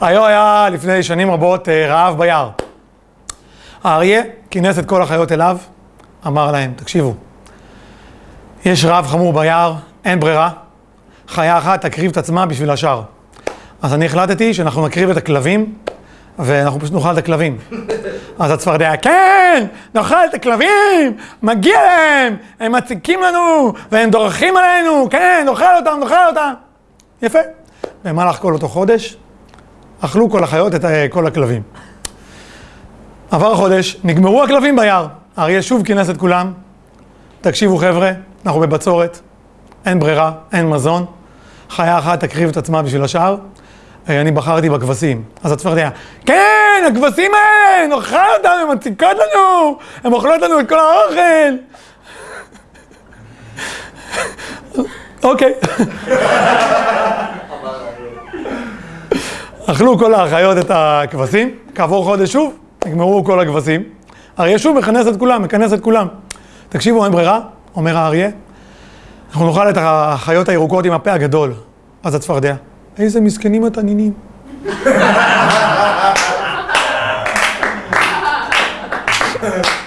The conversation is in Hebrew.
היו היה לפני שנים רבות רעב ביער. האריה כינס את כל החיות אליו, אמר להם, תקשיבו, יש רעב חמור ביער, אין ברירה, חיה אחת תקריב את עצמה בשביל השאר. אז אני החלטתי שאנחנו נקריב את הכלבים, ואנחנו פשוט נאכל את הכלבים. אז הצפרדע, כן, נאכל את הכלבים, מגיע להם, הם מציקים לנו, והם דורכים עלינו, כן, נאכל אותם, נאכל אותם. יפה. במהלך כל אותו חודש, אכלו כל החיות את כל הכלבים. עבר חודש, נגמרו הכלבים ביער. האריה שוב כינס את כולם. תקשיבו חבר'ה, אנחנו בבצורת, אין ברירה, אין מזון. חיה אחת תקריב את עצמה בשביל השאר. אני בחרתי בכבשים. אז הצפרדע, כן, הכבשים האלה, נאכל אותם, הן מציקות לנו, הן אוכלות לנו את כל האוכל. אוקיי. אכלו כל האחיות את הכבשים, כעבור חודש שוב, נגמרו כל הכבשים. אריה שוב מכנס את כולם, מכנס את כולם. תקשיבו, אין ברירה, אומר האריה, אנחנו נאכל את החיות הירוקות עם הפה הגדול. אז הצפרדע, איזה מסכנים התנינים. Yeah.